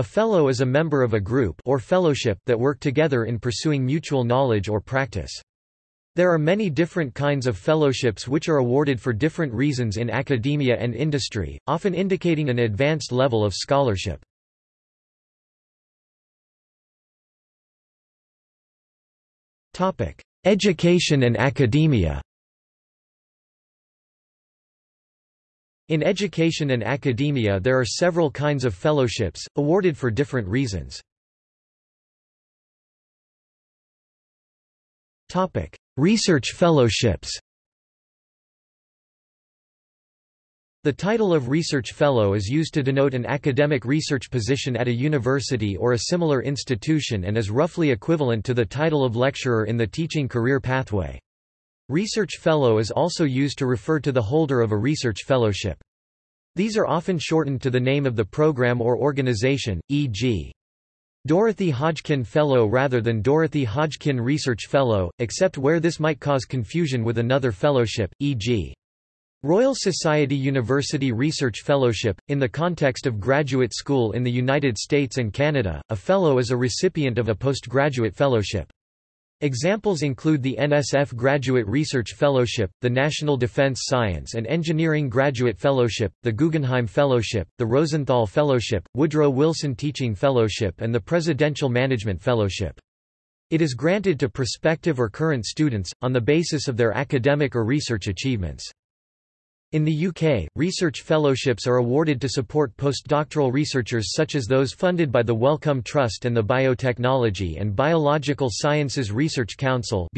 A fellow is a member of a group or fellowship that work together in pursuing mutual knowledge or practice. There are many different kinds of fellowships which are awarded for different reasons in academia and industry, often indicating an advanced level of scholarship. Education and academia In education and academia there are several kinds of fellowships, awarded for different reasons. Research fellowships The title of Research Fellow is used to denote an academic research position at a university or a similar institution and is roughly equivalent to the title of lecturer in the teaching career pathway. Research Fellow is also used to refer to the holder of a research fellowship. These are often shortened to the name of the program or organization, e.g. Dorothy Hodgkin Fellow rather than Dorothy Hodgkin Research Fellow, except where this might cause confusion with another fellowship, e.g. Royal Society University Research Fellowship. In the context of graduate school in the United States and Canada, a fellow is a recipient of a postgraduate fellowship. Examples include the NSF Graduate Research Fellowship, the National Defense Science and Engineering Graduate Fellowship, the Guggenheim Fellowship, the Rosenthal Fellowship, Woodrow Wilson Teaching Fellowship and the Presidential Management Fellowship. It is granted to prospective or current students, on the basis of their academic or research achievements. In the UK, research fellowships are awarded to support postdoctoral researchers such as those funded by the Wellcome Trust and the Biotechnology and Biological Sciences Research Council.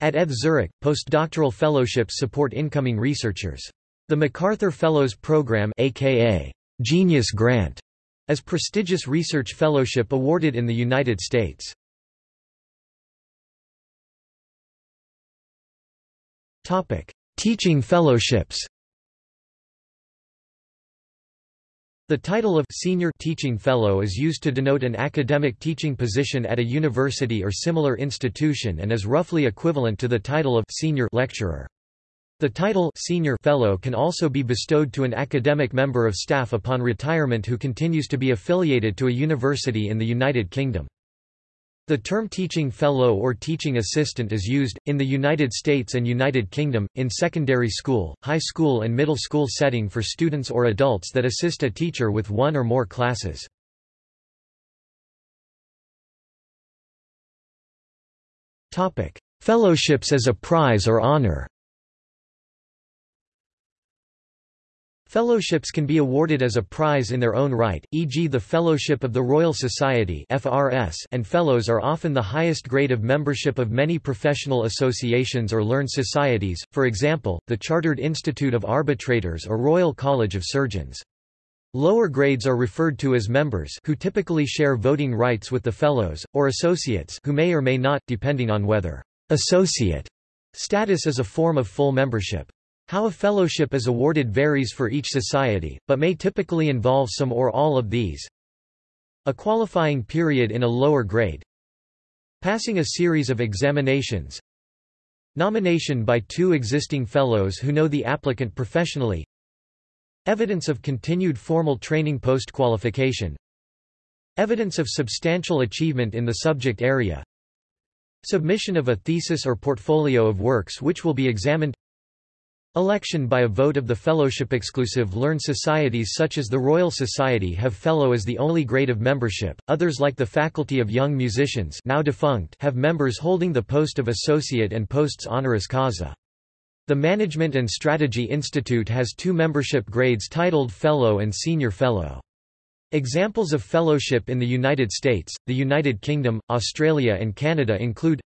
At ETH Zurich, postdoctoral fellowships support incoming researchers. The MacArthur Fellows Program aka Genius Grant is a prestigious research fellowship awarded in the United States. Topic: Teaching fellowships The title of Senior Teaching Fellow is used to denote an academic teaching position at a university or similar institution and is roughly equivalent to the title of Senior Lecturer. The title Senior Fellow can also be bestowed to an academic member of staff upon retirement who continues to be affiliated to a university in the United Kingdom. The term teaching fellow or teaching assistant is used, in the United States and United Kingdom, in secondary school, high school and middle school setting for students or adults that assist a teacher with one or more classes. Fellowships as a prize or honor Fellowships can be awarded as a prize in their own right, e.g. the Fellowship of the Royal Society and Fellows are often the highest grade of membership of many professional associations or learned societies, for example, the Chartered Institute of Arbitrators or Royal College of Surgeons. Lower grades are referred to as members who typically share voting rights with the fellows, or associates who may or may not, depending on whether associate status is a form of full membership. How a fellowship is awarded varies for each society, but may typically involve some or all of these. A qualifying period in a lower grade. Passing a series of examinations. Nomination by two existing fellows who know the applicant professionally. Evidence of continued formal training post-qualification. Evidence of substantial achievement in the subject area. Submission of a thesis or portfolio of works which will be examined Election by a vote of the fellowship exclusive learned societies such as the Royal Society have fellow as the only grade of membership, others like the Faculty of Young Musicians now defunct have members holding the post of associate and posts honoris causa. The Management and Strategy Institute has two membership grades titled Fellow and Senior Fellow. Examples of fellowship in the United States, the United Kingdom, Australia and Canada include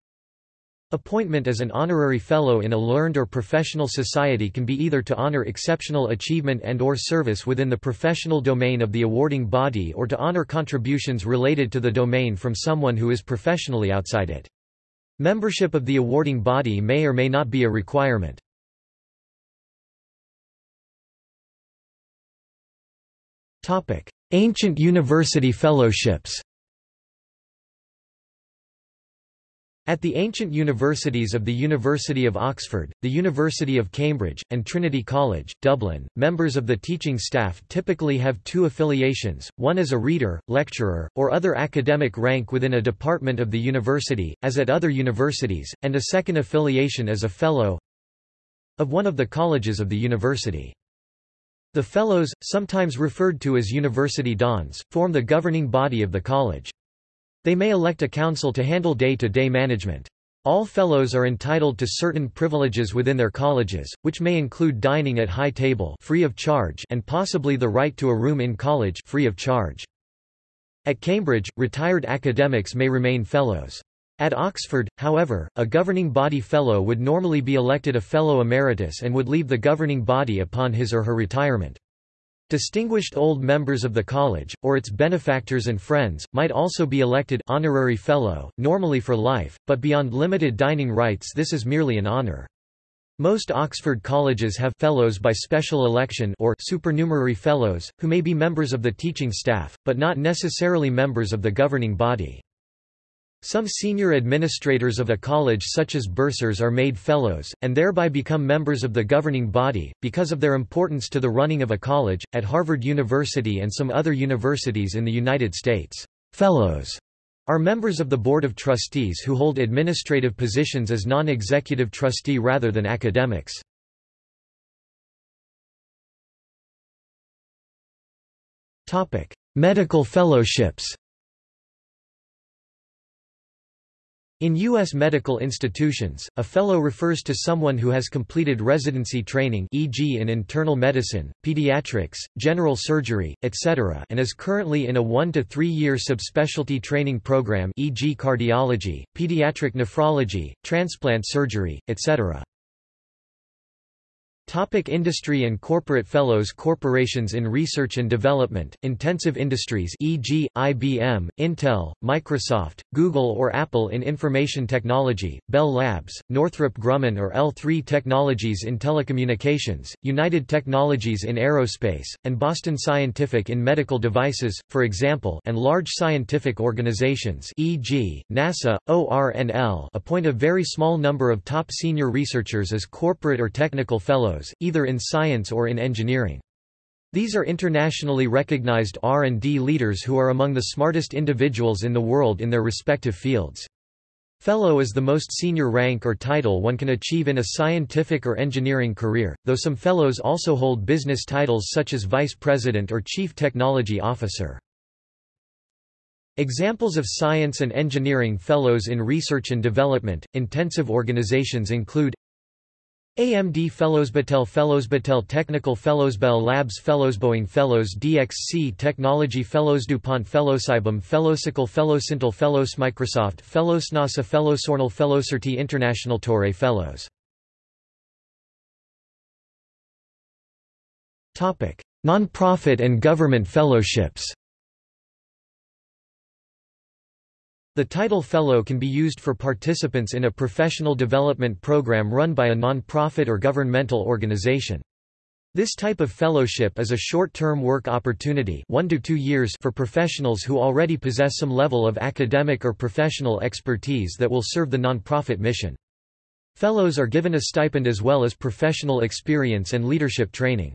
Appointment as an honorary fellow in a learned or professional society can be either to honor exceptional achievement and or service within the professional domain of the awarding body or to honor contributions related to the domain from someone who is professionally outside it. Membership of the awarding body may or may not be a requirement. Ancient university fellowships At the ancient universities of the University of Oxford, the University of Cambridge, and Trinity College, Dublin, members of the teaching staff typically have two affiliations, one as a reader, lecturer, or other academic rank within a department of the university, as at other universities, and a second affiliation as a fellow of one of the colleges of the university. The fellows, sometimes referred to as university dons, form the governing body of the college. They may elect a council to handle day-to-day -day management. All fellows are entitled to certain privileges within their colleges, which may include dining at high table free of charge and possibly the right to a room in college free of charge. At Cambridge, retired academics may remain fellows. At Oxford, however, a governing body fellow would normally be elected a fellow emeritus and would leave the governing body upon his or her retirement. Distinguished old members of the college, or its benefactors and friends, might also be elected honorary fellow, normally for life, but beyond limited dining rights this is merely an honor. Most Oxford colleges have fellows by special election or supernumerary fellows, who may be members of the teaching staff, but not necessarily members of the governing body. Some senior administrators of a college such as bursars are made fellows, and thereby become members of the governing body, because of their importance to the running of a college. At Harvard University and some other universities in the United States, fellows are members of the Board of Trustees who hold administrative positions as non-executive trustee rather than academics. Medical fellowships In U.S. medical institutions, a fellow refers to someone who has completed residency training e.g. in internal medicine, pediatrics, general surgery, etc. and is currently in a one- to three-year subspecialty training program e.g. cardiology, pediatric nephrology, transplant surgery, etc. Topic industry and corporate fellows Corporations in research and development, intensive industries e.g., IBM, Intel, Microsoft, Google or Apple in information technology, Bell Labs, Northrop Grumman or L3 Technologies in telecommunications, United Technologies in aerospace, and Boston Scientific in medical devices, for example and large scientific organizations e.g., NASA, ORNL appoint a very small number of top senior researchers as corporate or technical fellows fellows, either in science or in engineering. These are internationally recognized R&D leaders who are among the smartest individuals in the world in their respective fields. Fellow is the most senior rank or title one can achieve in a scientific or engineering career, though some fellows also hold business titles such as vice president or chief technology officer. Examples of science and engineering fellows in research and development, intensive organizations include AMD Fellows Battelle Fellows Battelle Technical Fellows Bell Labs Fellows Boeing Fellows DXC Technology Fellows DuPont Fellows IBM Fellowcycle Fellowsintel Fellows Microsoft Fellows NASA Fellows Sornel Fellowcerti International Torre Fellows. Non-profit and government fellowships The title Fellow can be used for participants in a professional development program run by a non-profit or governmental organization. This type of fellowship is a short-term work opportunity one to two years for professionals who already possess some level of academic or professional expertise that will serve the non-profit mission. Fellows are given a stipend as well as professional experience and leadership training.